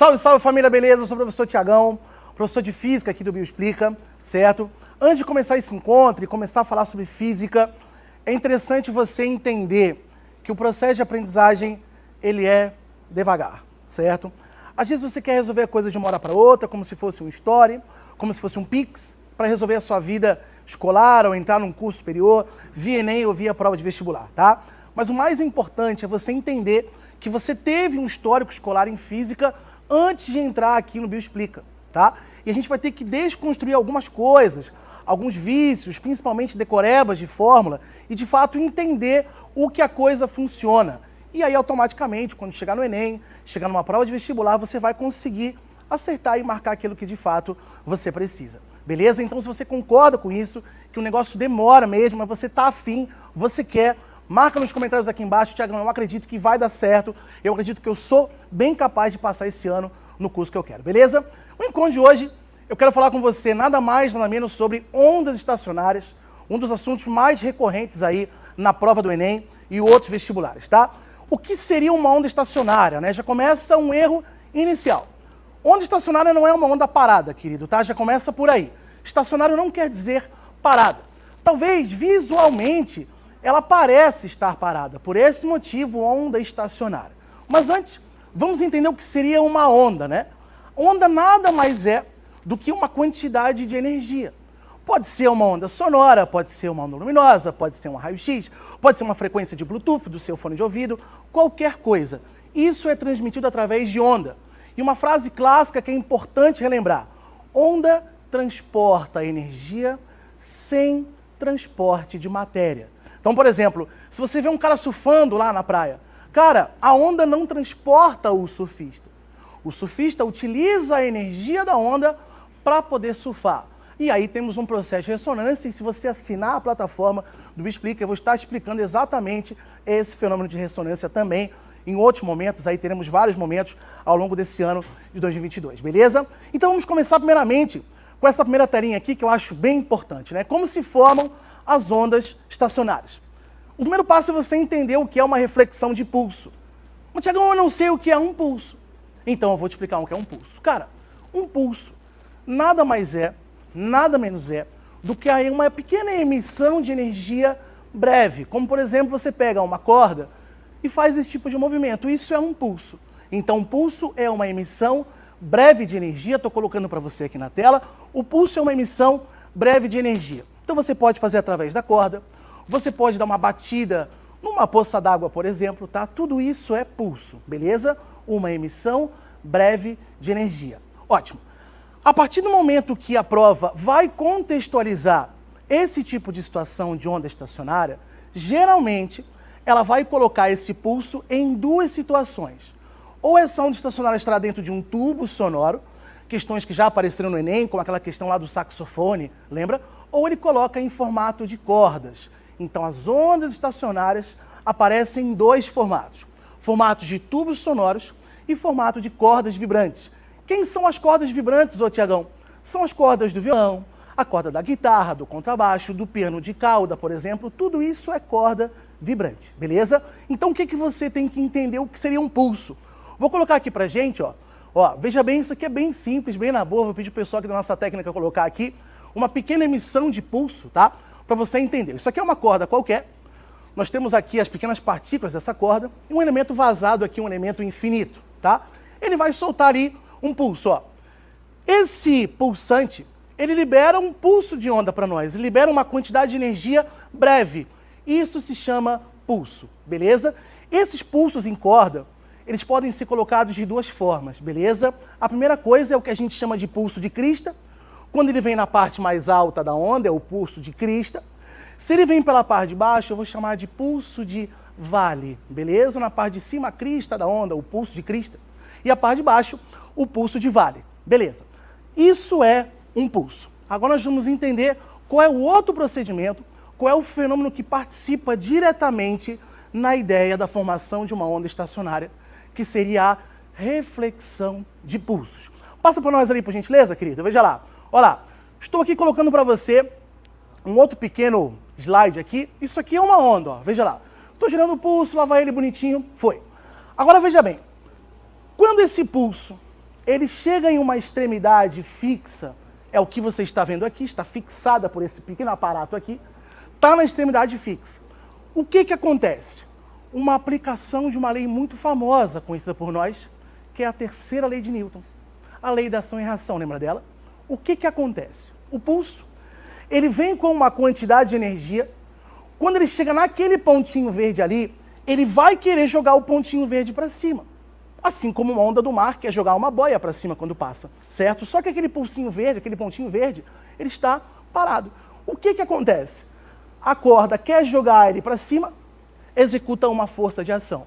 Salve, salve família, beleza? Eu sou o professor Tiagão, professor de Física aqui do Bioexplica, certo? Antes de começar esse encontro e começar a falar sobre Física, é interessante você entender que o processo de aprendizagem, ele é devagar, certo? Às vezes você quer resolver a coisa de uma hora para outra, como se fosse um story, como se fosse um Pix, para resolver a sua vida escolar ou entrar num curso superior, via Enem ou via prova de vestibular, tá? Mas o mais importante é você entender que você teve um histórico escolar em física antes de entrar aqui no Bioexplica, tá? E a gente vai ter que desconstruir algumas coisas, alguns vícios, principalmente decorebas de fórmula, e de fato entender o que a coisa funciona. E aí, automaticamente, quando chegar no Enem, chegar numa prova de vestibular, você vai conseguir acertar e marcar aquilo que de fato você precisa. Beleza? Então, se você concorda com isso, que o negócio demora mesmo, mas você está afim, você quer, marca nos comentários aqui embaixo, Tiagão, eu acredito que vai dar certo, eu acredito que eu sou bem capaz de passar esse ano no curso que eu quero, beleza? O encontro de hoje, eu quero falar com você nada mais, nada menos sobre ondas estacionárias, um dos assuntos mais recorrentes aí na prova do Enem e outros vestibulares, tá? O que seria uma onda estacionária, né? Já começa um erro inicial. Onda estacionária não é uma onda parada, querido, tá? Já começa por aí. Estacionário não quer dizer parada. Talvez visualmente ela parece estar parada, por esse motivo, onda estacionária. Mas antes, vamos entender o que seria uma onda, né? Onda nada mais é do que uma quantidade de energia. Pode ser uma onda sonora, pode ser uma onda luminosa, pode ser um raio-x, pode ser uma frequência de Bluetooth do seu fone de ouvido, qualquer coisa. Isso é transmitido através de onda. E uma frase clássica que é importante relembrar: onda transporta energia sem transporte de matéria. Então, por exemplo, se você vê um cara surfando lá na praia, cara, a onda não transporta o surfista. O surfista utiliza a energia da onda para poder surfar. E aí temos um processo de ressonância e se você assinar a plataforma do Explica, eu vou estar explicando exatamente esse fenômeno de ressonância também. Em outros momentos, aí teremos vários momentos ao longo desse ano de 2022, beleza? Então vamos começar primeiramente com essa primeira telinha aqui que eu acho bem importante, né? Como se formam as ondas estacionárias. O primeiro passo é você entender o que é uma reflexão de pulso. Mas, Tiagão, eu não sei o que é um pulso. Então eu vou te explicar o que é um pulso. Cara, um pulso nada mais é nada menos é do que uma pequena emissão de energia breve. Como, por exemplo, você pega uma corda e faz esse tipo de movimento. Isso é um pulso. Então, um pulso é uma emissão breve de energia. Estou colocando para você aqui na tela. O pulso é uma emissão breve de energia. Então, você pode fazer através da corda, você pode dar uma batida numa poça d'água, por exemplo, tá? Tudo isso é pulso, beleza? Uma emissão breve de energia. Ótimo. A partir do momento que a prova vai contextualizar esse tipo de situação de onda estacionária, geralmente ela vai colocar esse pulso em duas situações. Ou essa onda estacionária estará dentro de um tubo sonoro, questões que já apareceram no Enem, como aquela questão lá do saxofone, lembra? Ou ele coloca em formato de cordas. Então as ondas estacionárias aparecem em dois formatos. Formatos de tubos sonoros e formato de cordas vibrantes, quem são as cordas vibrantes, ô Tiagão? São as cordas do violão, a corda da guitarra, do contrabaixo, do piano de cauda, por exemplo, tudo isso é corda vibrante, beleza? Então o que, que você tem que entender o que seria um pulso? Vou colocar aqui pra gente, ó, ó, veja bem, isso aqui é bem simples, bem na boa, vou pedir pro pessoal aqui da nossa técnica colocar aqui uma pequena emissão de pulso, tá? Para você entender. Isso aqui é uma corda qualquer, nós temos aqui as pequenas partículas dessa corda e um elemento vazado aqui, um elemento infinito, tá? Ele vai soltar ali um pulso. Ó. Esse pulsante, ele libera um pulso de onda para nós, ele libera uma quantidade de energia breve. Isso se chama pulso, beleza? Esses pulsos em corda, eles podem ser colocados de duas formas, beleza? A primeira coisa é o que a gente chama de pulso de crista. Quando ele vem na parte mais alta da onda, é o pulso de crista. Se ele vem pela parte de baixo, eu vou chamar de pulso de vale, beleza? Na parte de cima, a crista da onda, o pulso de crista. E a parte de baixo, o pulso de vale. Beleza. Isso é um pulso. Agora nós vamos entender qual é o outro procedimento, qual é o fenômeno que participa diretamente na ideia da formação de uma onda estacionária, que seria a reflexão de pulsos. Passa para nós ali, por gentileza, querida. Veja lá. Olha lá. Estou aqui colocando para você um outro pequeno slide aqui. Isso aqui é uma onda, ó. veja lá. Estou girando o pulso, lá vai ele bonitinho, foi. Agora veja bem, quando esse pulso ele chega em uma extremidade fixa, é o que você está vendo aqui, está fixada por esse pequeno aparato aqui, está na extremidade fixa. O que, que acontece? Uma aplicação de uma lei muito famosa, conhecida por nós, que é a terceira lei de Newton. A lei da ação e reação, lembra dela? O que, que acontece? O pulso, ele vem com uma quantidade de energia, quando ele chega naquele pontinho verde ali, ele vai querer jogar o pontinho verde para cima. Assim como uma onda do mar quer jogar uma boia para cima quando passa, certo? Só que aquele pulsinho verde, aquele pontinho verde, ele está parado. O que, que acontece? A corda quer jogar ele para cima, executa uma força de ação.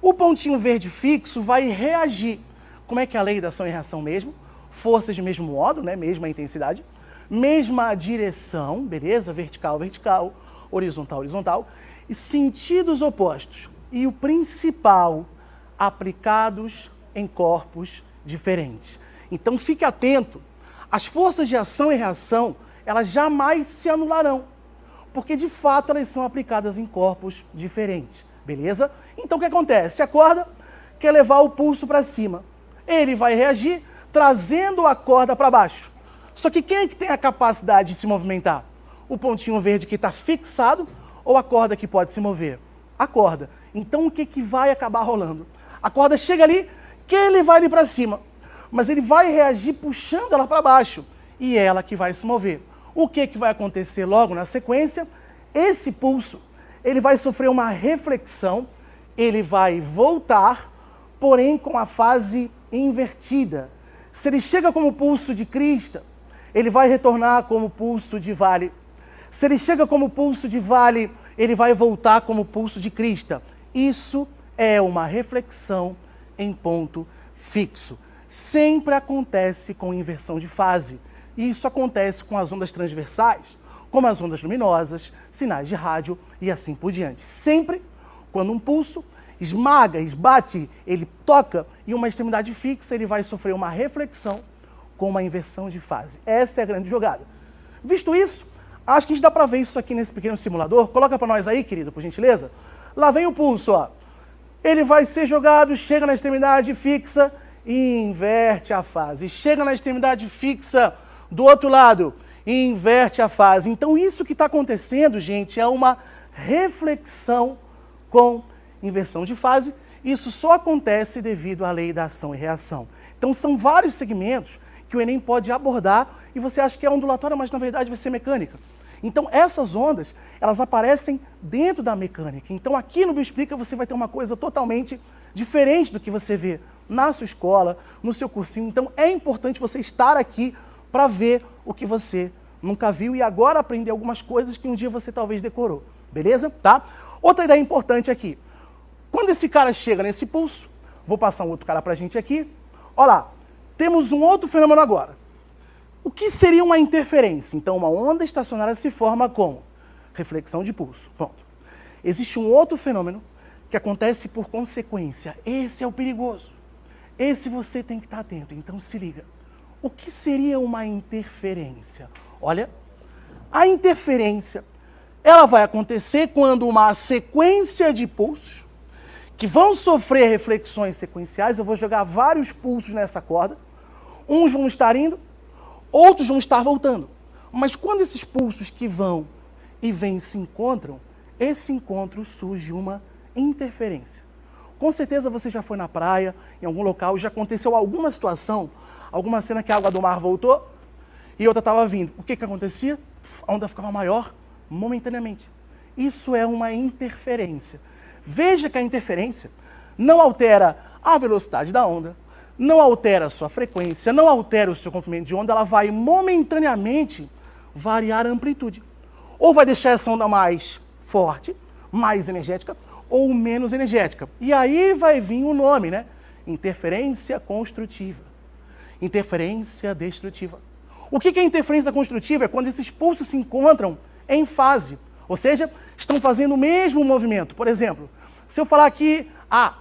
O pontinho verde fixo vai reagir. Como é que é a lei da ação e reação mesmo? Forças de mesmo modo, né? mesma intensidade, mesma direção, beleza? Vertical, vertical, horizontal, horizontal, e sentidos opostos. E o principal, aplicados em corpos diferentes. Então fique atento, as forças de ação e reação, elas jamais se anularão, porque de fato elas são aplicadas em corpos diferentes, beleza? Então o que acontece? A corda quer levar o pulso para cima, ele vai reagir trazendo a corda para baixo. Só que quem é que tem a capacidade de se movimentar? O pontinho verde que está fixado ou a corda que pode se mover? A corda. Então o que, que vai acabar rolando? A corda chega ali, que ele vai ali para cima, mas ele vai reagir puxando ela para baixo e é ela que vai se mover. O que, que vai acontecer logo na sequência? Esse pulso, ele vai sofrer uma reflexão, ele vai voltar, porém com a fase invertida. Se ele chega como pulso de crista, ele vai retornar como pulso de vale. Se ele chega como pulso de vale, ele vai voltar como pulso de crista. Isso é uma reflexão em ponto fixo. Sempre acontece com inversão de fase. E isso acontece com as ondas transversais, como as ondas luminosas, sinais de rádio e assim por diante. Sempre quando um pulso esmaga, esbate, ele toca em uma extremidade fixa, ele vai sofrer uma reflexão com uma inversão de fase. Essa é a grande jogada. Visto isso, acho que a gente dá para ver isso aqui nesse pequeno simulador. Coloca para nós aí, querido, por gentileza. Lá vem o pulso, ó ele vai ser jogado, chega na extremidade fixa e inverte a fase. Chega na extremidade fixa do outro lado e inverte a fase. Então isso que está acontecendo, gente, é uma reflexão com inversão de fase. Isso só acontece devido à lei da ação e reação. Então são vários segmentos que o Enem pode abordar e você acha que é ondulatória, mas na verdade vai ser mecânica. Então essas ondas, elas aparecem dentro da mecânica. Então aqui no Bioexplica você vai ter uma coisa totalmente diferente do que você vê na sua escola, no seu cursinho. Então é importante você estar aqui para ver o que você nunca viu e agora aprender algumas coisas que um dia você talvez decorou. Beleza? Tá? Outra ideia importante aqui. Quando esse cara chega nesse pulso, vou passar um outro cara para a gente aqui. Olha lá, temos um outro fenômeno agora. O que seria uma interferência? Então, uma onda estacionária se forma com reflexão de pulso. Existe um outro fenômeno que acontece por consequência. Esse é o perigoso. Esse você tem que estar atento. Então, se liga. O que seria uma interferência? Olha, a interferência ela vai acontecer quando uma sequência de pulsos que vão sofrer reflexões sequenciais, eu vou jogar vários pulsos nessa corda, uns vão estar indo, outros vão estar voltando. Mas quando esses pulsos que vão e vêm se encontram, esse encontro surge uma interferência. Com certeza você já foi na praia, em algum local, já aconteceu alguma situação, alguma cena que a água do mar voltou e outra estava vindo. O que, que acontecia? A onda ficava maior momentaneamente. Isso é uma interferência. Veja que a interferência não altera a velocidade da onda, não altera a sua frequência, não altera o seu comprimento de onda, ela vai momentaneamente variar a amplitude. Ou vai deixar essa onda mais forte, mais energética, ou menos energética. E aí vai vir o nome, né? Interferência construtiva. Interferência destrutiva. O que é interferência construtiva? É quando esses pulsos se encontram em fase, ou seja, estão fazendo o mesmo movimento. Por exemplo, se eu falar aqui A,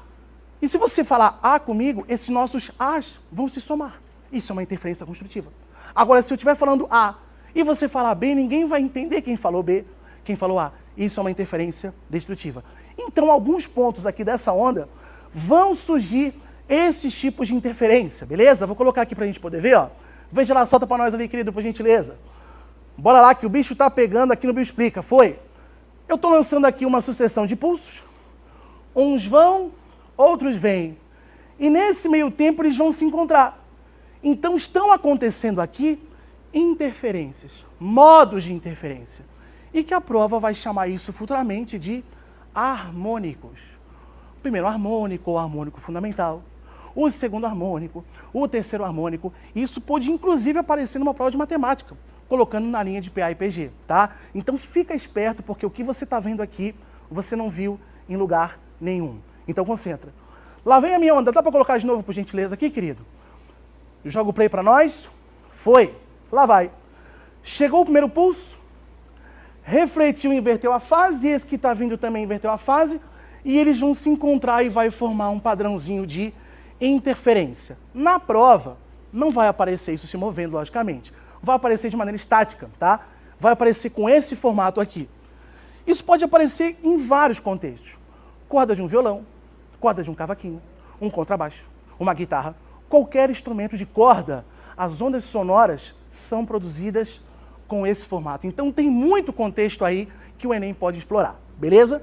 e se você falar A comigo, esses nossos A's vão se somar. Isso é uma interferência construtiva. Agora, se eu estiver falando A e você falar B, ninguém vai entender quem falou B, quem falou A. Isso é uma interferência destrutiva. Então, alguns pontos aqui dessa onda vão surgir esses tipos de interferência, beleza? Vou colocar aqui para a gente poder ver, ó. Veja lá, solta para nós ali, querido, por gentileza. Bora lá que o bicho está pegando aqui no Bio Explica. Foi. Eu estou lançando aqui uma sucessão de pulsos. Uns vão, outros vêm. E nesse meio tempo eles vão se encontrar. Então estão acontecendo aqui interferências, modos de interferência. E que a prova vai chamar isso futuramente de harmônicos. Primeiro harmônico ou harmônico fundamental, o segundo harmônico, o terceiro harmônico. Isso pode inclusive aparecer numa prova de matemática, colocando na linha de PA e PG, tá? Então fica esperto porque o que você está vendo aqui, você não viu em lugar nenhum. Então concentra. Lá vem a minha onda. Dá para colocar de novo, por gentileza, aqui, querido? Joga o play para nós. Foi. Lá vai. Chegou o primeiro pulso, refletiu, inverteu a fase, esse que está vindo também inverteu a fase, e eles vão se encontrar e vai formar um padrãozinho de interferência. Na prova, não vai aparecer isso se movendo, logicamente. Vai aparecer de maneira estática, tá? Vai aparecer com esse formato aqui. Isso pode aparecer em vários contextos. Corda de um violão, corda de um cavaquinho, um contrabaixo, uma guitarra, qualquer instrumento de corda, as ondas sonoras são produzidas com esse formato. Então tem muito contexto aí que o Enem pode explorar, beleza?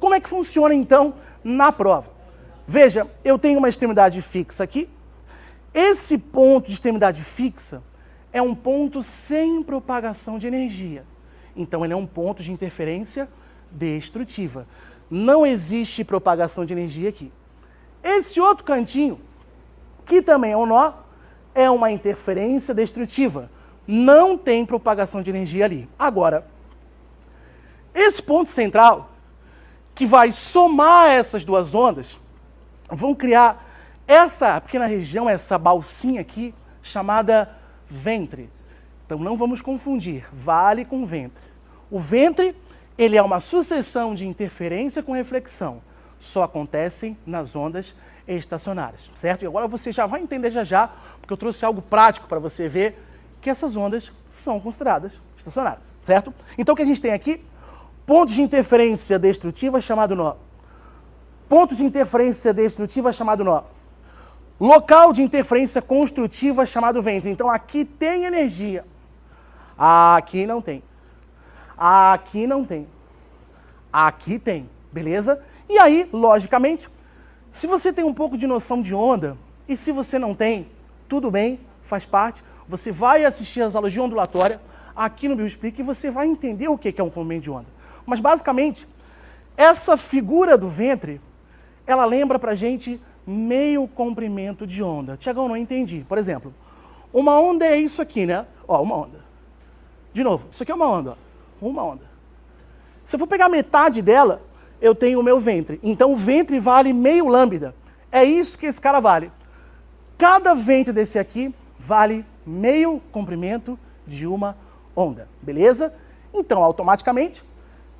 Como é que funciona então na prova? Veja, eu tenho uma extremidade fixa aqui. Esse ponto de extremidade fixa é um ponto sem propagação de energia. Então ele é um ponto de interferência destrutiva. Não existe propagação de energia aqui. Esse outro cantinho, que também é um nó, é uma interferência destrutiva. Não tem propagação de energia ali. Agora, esse ponto central que vai somar essas duas ondas, vão criar essa pequena região, essa balsinha aqui, chamada ventre. Então não vamos confundir vale com ventre. O ventre, ele é uma sucessão de interferência com reflexão. Só acontecem nas ondas estacionárias, certo? E agora você já vai entender já já, porque eu trouxe algo prático para você ver que essas ondas são consideradas estacionárias, certo? Então o que a gente tem aqui Pontos de interferência destrutiva chamado nó. Pontos de interferência destrutiva chamado nó. Local de interferência construtiva chamado ventre. Então aqui tem energia. Aqui não tem. Aqui não tem. Aqui tem. Beleza? E aí, logicamente, se você tem um pouco de noção de onda, e se você não tem, tudo bem, faz parte. Você vai assistir as aulas de ondulatória aqui no BioSpeak e você vai entender o que é um comprimento de onda. Mas basicamente, essa figura do ventre, ela lembra pra gente meio comprimento de onda. Tiagão, não entendi. Por exemplo, uma onda é isso aqui, né? Ó, uma onda. De novo, isso aqui é uma onda. Ó. Uma onda. Se eu for pegar metade dela, eu tenho o meu ventre. Então o ventre vale meio lambda. É isso que esse cara vale. Cada ventre desse aqui vale meio comprimento de uma onda. Beleza? Então, automaticamente,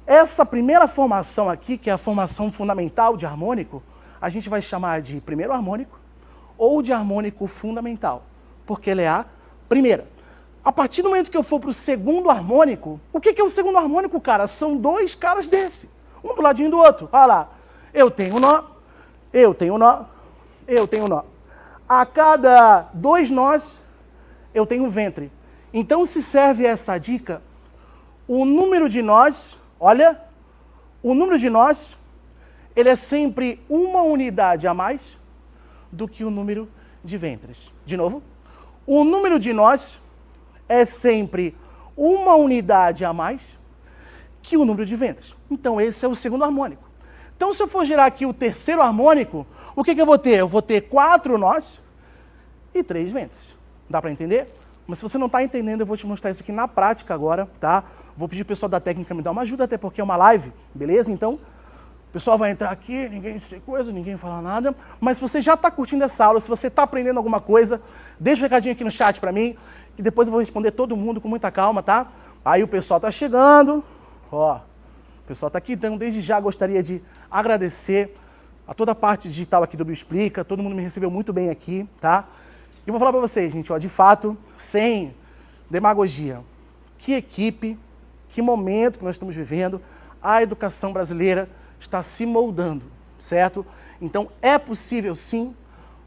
essa primeira formação aqui, que é a formação fundamental de harmônico, a gente vai chamar de primeiro harmônico ou de harmônico fundamental, porque ele é a primeira. A partir do momento que eu for para o segundo harmônico, o que, que é o segundo harmônico, cara? São dois caras desse, um do ladinho do outro. Olha lá, eu tenho nó, eu tenho nó, eu tenho nó. A cada dois nós, eu tenho ventre. Então se serve essa dica, o número de nós Olha, o número de nós, ele é sempre uma unidade a mais do que o número de ventres. De novo, o número de nós é sempre uma unidade a mais que o número de ventres. Então esse é o segundo harmônico. Então se eu for gerar aqui o terceiro harmônico, o que, que eu vou ter? Eu vou ter quatro nós e três ventres. Dá para entender? Mas se você não está entendendo, eu vou te mostrar isso aqui na prática agora, tá? Vou pedir o pessoal da técnica me dar uma ajuda, até porque é uma live, beleza? Então, o pessoal vai entrar aqui, ninguém sei coisa, ninguém fala nada. Mas se você já está curtindo essa aula, se você está aprendendo alguma coisa, deixa um recadinho aqui no chat para mim, que depois eu vou responder todo mundo com muita calma, tá? Aí o pessoal está chegando, ó, o pessoal está aqui, então desde já gostaria de agradecer a toda a parte digital aqui do Bioexplica, todo mundo me recebeu muito bem aqui, tá? E vou falar para vocês, gente, ó, de fato, sem demagogia, que equipe que momento que nós estamos vivendo, a educação brasileira está se moldando, certo? Então é possível sim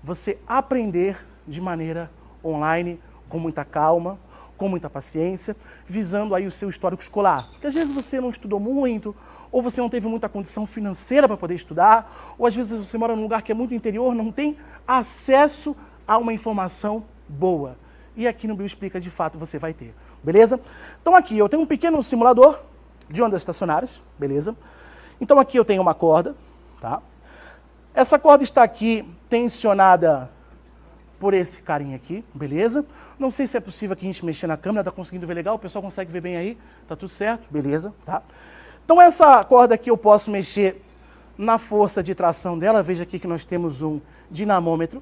você aprender de maneira online, com muita calma, com muita paciência, visando aí o seu histórico escolar. Porque às vezes você não estudou muito, ou você não teve muita condição financeira para poder estudar, ou às vezes você mora num lugar que é muito interior, não tem acesso a uma informação boa. E aqui no Bio Explica, de fato, você vai ter. Beleza? Então aqui eu tenho um pequeno simulador de ondas estacionárias, beleza? Então aqui eu tenho uma corda, tá? Essa corda está aqui tensionada por esse carinha aqui, beleza? Não sei se é possível aqui a gente mexer na câmera, tá conseguindo ver legal? O pessoal consegue ver bem aí? Tá tudo certo? Beleza, tá? Então essa corda aqui eu posso mexer na força de tração dela. Veja aqui que nós temos um dinamômetro.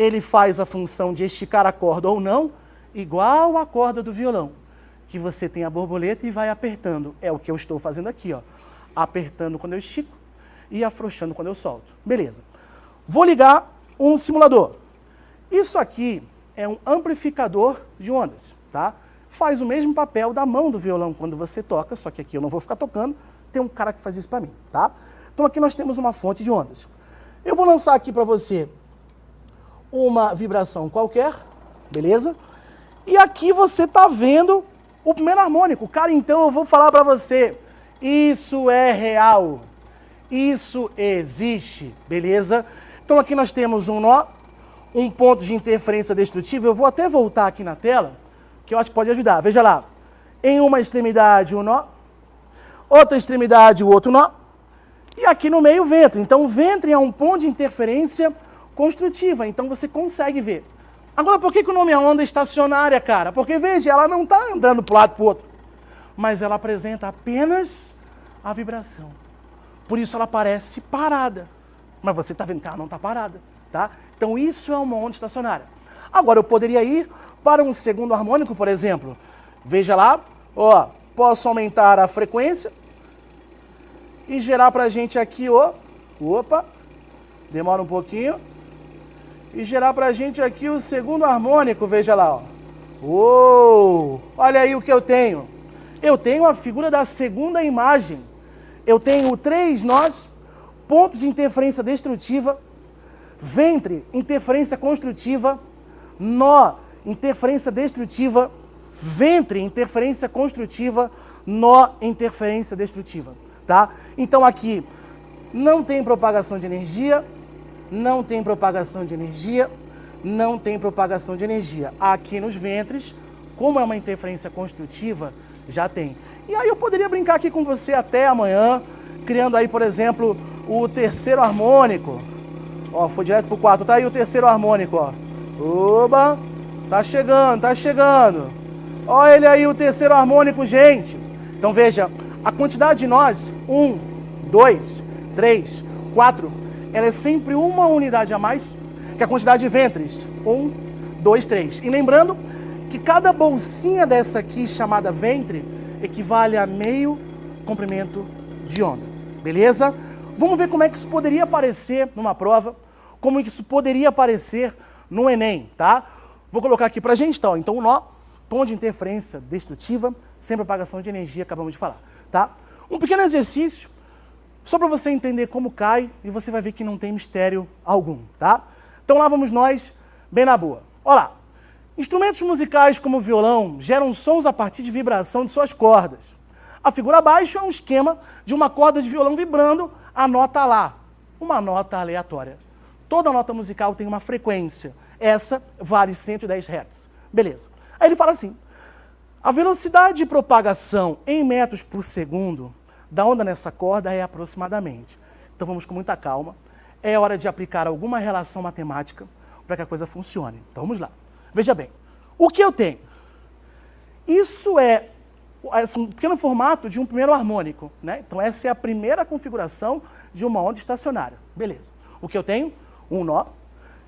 Ele faz a função de esticar a corda ou não, igual a corda do violão, que você tem a borboleta e vai apertando. É o que eu estou fazendo aqui, ó. Apertando quando eu estico e afrouxando quando eu solto. Beleza. Vou ligar um simulador. Isso aqui é um amplificador de ondas, tá? Faz o mesmo papel da mão do violão quando você toca, só que aqui eu não vou ficar tocando, tem um cara que faz isso para mim, tá? Então aqui nós temos uma fonte de ondas. Eu vou lançar aqui para você uma vibração qualquer, beleza? E aqui você está vendo o primeiro harmônico. Cara, então eu vou falar para você, isso é real, isso existe, beleza? Então aqui nós temos um nó, um ponto de interferência destrutiva. Eu vou até voltar aqui na tela, que eu acho que pode ajudar. Veja lá, em uma extremidade um nó, outra extremidade o outro nó, e aqui no meio o ventre. Então o ventre é um ponto de interferência construtiva, então você consegue ver. Agora, por que, que o nome é onda estacionária, cara? Porque, veja, ela não está andando para um lado para o outro, mas ela apresenta apenas a vibração. Por isso ela parece parada. Mas você está vendo que ela não está parada, tá? Então isso é uma onda estacionária. Agora, eu poderia ir para um segundo harmônico, por exemplo. Veja lá, ó, posso aumentar a frequência e gerar para a gente aqui, ó, opa, demora um pouquinho, e gerar para a gente aqui o segundo harmônico, veja lá. Ó. Uou! Olha aí o que eu tenho. Eu tenho a figura da segunda imagem. Eu tenho três nós, pontos de interferência destrutiva, ventre, interferência construtiva, nó, interferência destrutiva, ventre, interferência construtiva, nó, interferência destrutiva. Tá? Então aqui não tem propagação de energia, não tem propagação de energia, não tem propagação de energia. Aqui nos ventres, como é uma interferência construtiva, já tem. E aí eu poderia brincar aqui com você até amanhã, criando aí, por exemplo, o terceiro harmônico. Ó, foi direto pro quarto. Tá aí o terceiro harmônico, ó. Oba! Tá chegando, tá chegando. Olha ele aí, o terceiro harmônico, gente. Então veja, a quantidade de nós, um, dois, três, quatro, ela é sempre uma unidade a mais que a quantidade de ventres. Um, dois, três. E lembrando que cada bolsinha dessa aqui, chamada ventre, equivale a meio comprimento de onda. Beleza? Vamos ver como é que isso poderia aparecer numa prova, como é que isso poderia aparecer no Enem, tá? Vou colocar aqui pra gente, então. Então, o nó, ponto de interferência destrutiva, sem propagação de energia, acabamos de falar, tá? Um pequeno exercício só para você entender como cai e você vai ver que não tem mistério algum, tá? Então lá vamos nós, bem na boa. Olha lá. Instrumentos musicais como o violão geram sons a partir de vibração de suas cordas. A figura abaixo é um esquema de uma corda de violão vibrando a nota Lá, uma nota aleatória. Toda nota musical tem uma frequência. Essa vale 110 Hz. Beleza. Aí ele fala assim, a velocidade de propagação em metros por segundo da onda nessa corda é aproximadamente. Então vamos com muita calma. É hora de aplicar alguma relação matemática para que a coisa funcione. Então vamos lá. Veja bem, o que eu tenho? Isso é um pequeno formato de um primeiro harmônico. Né? Então essa é a primeira configuração de uma onda estacionária. Beleza. O que eu tenho? Um nó,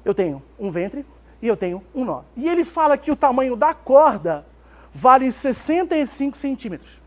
eu tenho um ventre e eu tenho um nó. E ele fala que o tamanho da corda vale 65 centímetros.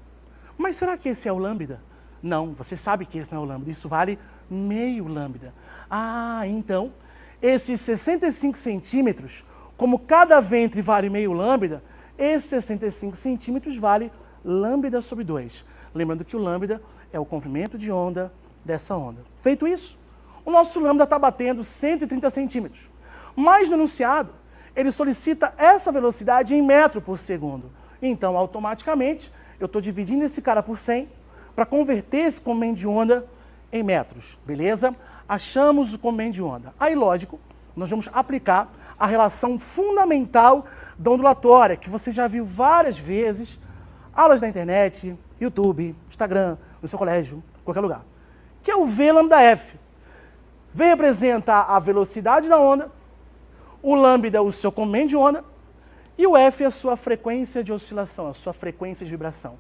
Mas será que esse é o lambda? Não, você sabe que esse não é o lambda, isso vale meio lambda. Ah, então, esses 65 centímetros, como cada ventre vale meio lambda, esses 65 centímetros vale lambda sobre 2. Lembrando que o lambda é o comprimento de onda dessa onda. Feito isso, o nosso lambda está batendo 130 centímetros. Mas no enunciado, ele solicita essa velocidade em metro por segundo. Então, automaticamente, eu estou dividindo esse cara por 100 para converter esse comprimento de onda em metros, beleza? Achamos o comprimento de onda. Aí, lógico, nós vamos aplicar a relação fundamental da ondulatória, que você já viu várias vezes, aulas na internet, YouTube, Instagram, no seu colégio, qualquer lugar, que é o V lambda F. V representa a velocidade da onda, o lambda é o seu comprimento de onda, e o F é a sua frequência de oscilação, a sua frequência de vibração.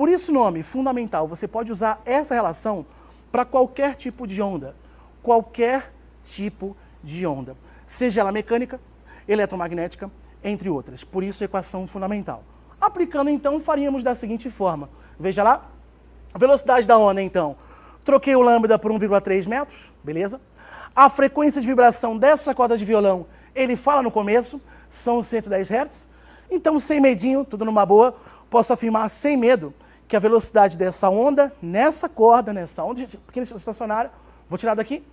Por isso nome fundamental, você pode usar essa relação para qualquer tipo de onda, qualquer tipo de onda, seja ela mecânica, eletromagnética, entre outras. Por isso equação fundamental. Aplicando então, faríamos da seguinte forma. Veja lá, velocidade da onda então. Troquei o lambda por 1,3 metros, beleza? A frequência de vibração dessa corda de violão, ele fala no começo, são 110 Hz. Então, sem medinho, tudo numa boa, posso afirmar sem medo que a velocidade dessa onda, nessa corda, nessa onda pequena estacionária, vou tirar daqui,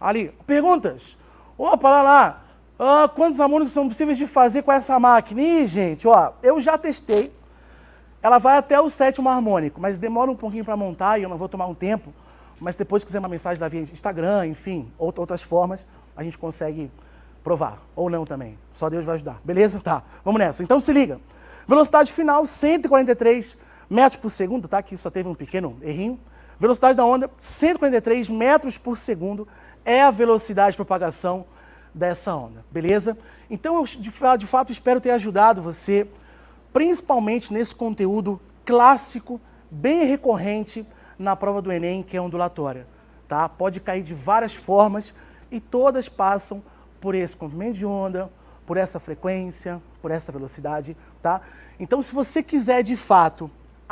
ali. Perguntas? Opa, lá lá, ah, quantos harmônicos são possíveis de fazer com essa máquina? Ih, gente, ó, eu já testei, ela vai até o sétimo harmônico, mas demora um pouquinho para montar e eu não vou tomar um tempo, mas depois se quiser uma mensagem lá via Instagram, enfim, outras formas, a gente consegue provar, ou não também. Só Deus vai ajudar. Beleza? Tá, vamos nessa. Então se liga. Velocidade final, 143 metros por segundo, tá? Aqui só teve um pequeno errinho. Velocidade da onda, 143 metros por segundo é a velocidade de propagação dessa onda, beleza? Então eu de fato espero ter ajudado você, principalmente nesse conteúdo clássico, bem recorrente na prova do Enem, que é ondulatória, tá? Pode cair de várias formas e todas passam por esse comprimento de onda, por essa frequência, por essa velocidade, tá? Então, se você quiser de fato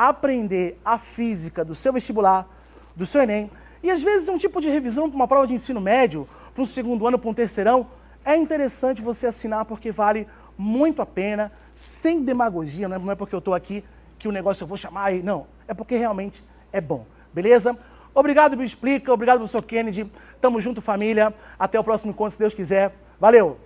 aprender a física do seu vestibular, do seu Enem, e às vezes um tipo de revisão para uma prova de ensino médio, para um segundo ano, para um terceirão, é interessante você assinar porque vale muito a pena, sem demagogia, não é porque eu estou aqui que o negócio eu vou chamar não, é porque realmente é bom, beleza? Obrigado, Me Explica, obrigado, professor Kennedy. Tamo junto, família. Até o próximo encontro, se Deus quiser. Valeu!